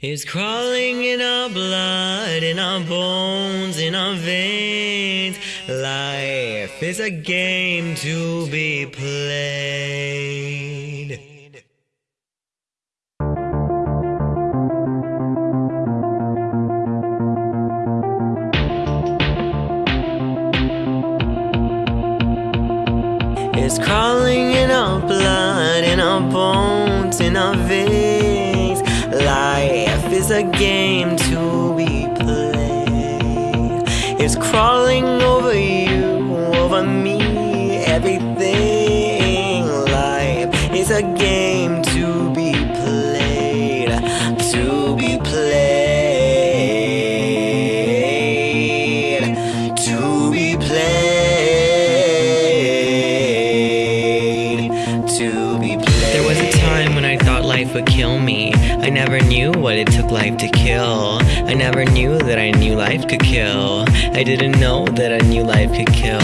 It's crawling in our blood, in our bones, in our veins. Life is a game to be played. It's crawling in our blood, in our bones, in our veins. Life is a game to be played. It's crawling over you, over me, everything. Life is a game to be played, to be played, to be played, to be played. There was a time when I thought life would kill me. I never knew what it took life to kill. I never knew that I knew life could kill. I didn't know that I knew life could kill.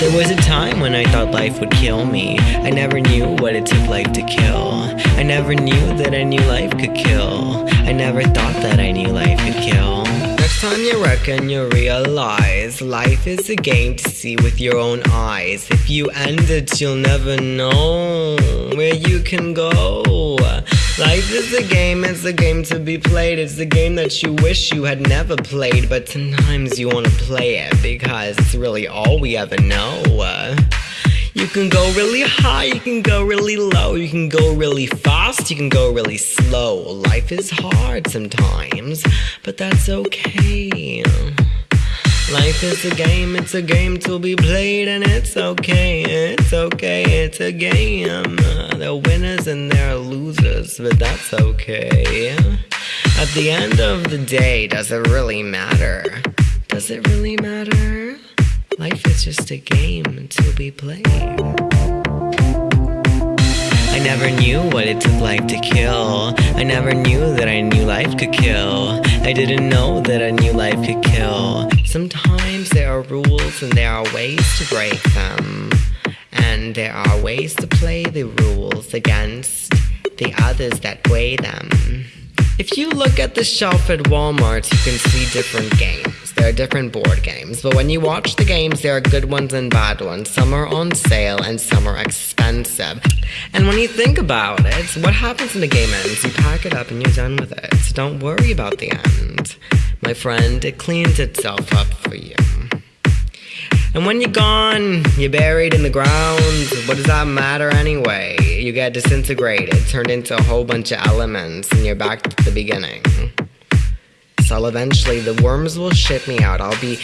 There was a time when I thought life would kill me. I never knew what it took life to kill. I never knew that I knew life could kill. I never thought that I knew life could kill. Next time you reckon you realize life is a game to see with your own eyes. If you end it, you'll never know where you can go. Life is a game, it's a game to be played. It's a game that you wish you had never played, but sometimes you want to play it because it's really all we ever know. Uh, you can go really high, you can go really low, you can go really fast, you can go really slow. Life is hard sometimes, but that's okay. Life is a game, it's a game to be played, and it's okay, it's okay, it's a game. There are winners and there are losers, but that's okay. At the end of the day, does it really matter? Does it really matter? Life is just a game to be played. I never knew what it took life to kill. I never knew that I knew life could kill. I didn't know that I knew life could kill. Sometimes there are rules and there are ways to break them. And there are ways to play the rules against the others that weigh them. If you look at the shelf at Walmart, you can see different games. There are different board games, but when you watch the games, there are good ones and bad ones. Some are on sale and some are And when you think about it, what happens when the game ends? You pack it up and you're done with it. So don't worry about the end. My friend, it cleans itself up for you. And when you're gone, you're buried in the ground. What does that matter anyway? You get disintegrated, turned into a whole bunch of elements, and you're back to the beginning. So eventually the worms will shit me out. I'll be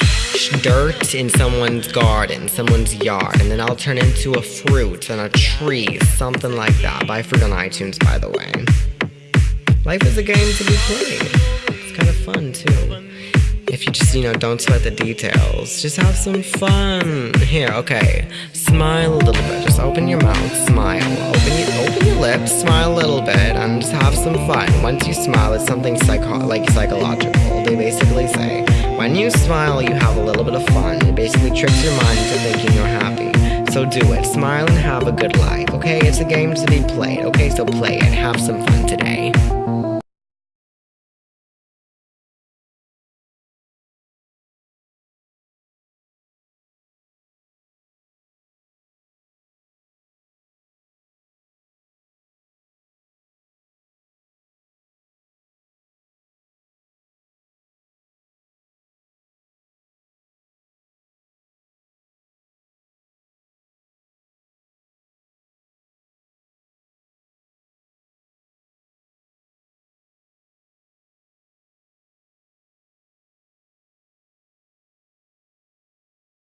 dirt in someone's garden, someone's yard, and then I'll turn into a fruit and a tree, something like that. Buy fruit on iTunes, by the way. Life is a game to be played. It's kind of fun too. If you just, you know, don't sweat the details, just have some fun. Here, okay. Smile a little bit. Just open your mouth, smile. Open your, open your lips, smile a little bit, and just have some fun. Once you smile, it's something psycho like psychological. They basically say, when you smile, you have a little bit of fun. It basically tricks your mind into thinking you're happy. So do it. Smile and have a good life, okay? It's a game to be played, okay? So play it. Have some fun today.